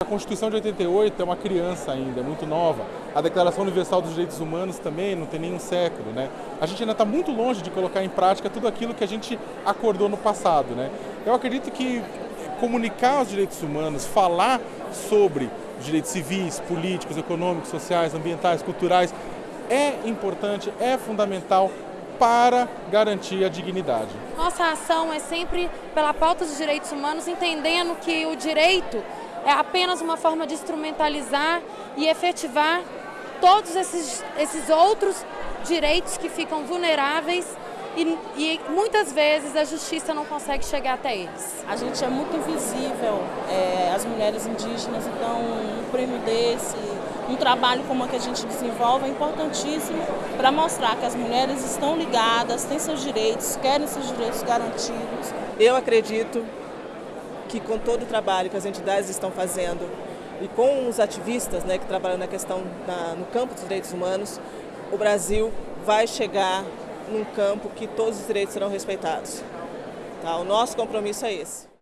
A Constituição de 88 é uma criança ainda, é muito nova. A Declaração Universal dos Direitos Humanos também não tem nenhum século. Né? A gente ainda está muito longe de colocar em prática tudo aquilo que a gente acordou no passado. Né? Eu acredito que comunicar os direitos humanos, falar sobre direitos civis, políticos, econômicos, sociais, ambientais, culturais, é importante, é fundamental para garantir a dignidade. Nossa ação é sempre pela pauta dos direitos humanos, entendendo que o direito é apenas uma forma de instrumentalizar e efetivar todos esses, esses outros direitos que ficam vulneráveis e, e, muitas vezes a justiça não consegue chegar até eles. A gente é muito invisível, é, as mulheres indígenas, então um prêmio desse, um trabalho como o que a gente desenvolve é importantíssimo para mostrar que as mulheres estão ligadas, têm seus direitos, querem seus direitos garantidos. Eu acredito que com todo o trabalho que as entidades estão fazendo e com os ativistas né, que trabalham na questão no campo dos direitos humanos, o Brasil vai chegar num campo que todos os direitos serão respeitados. Tá? O nosso compromisso é esse.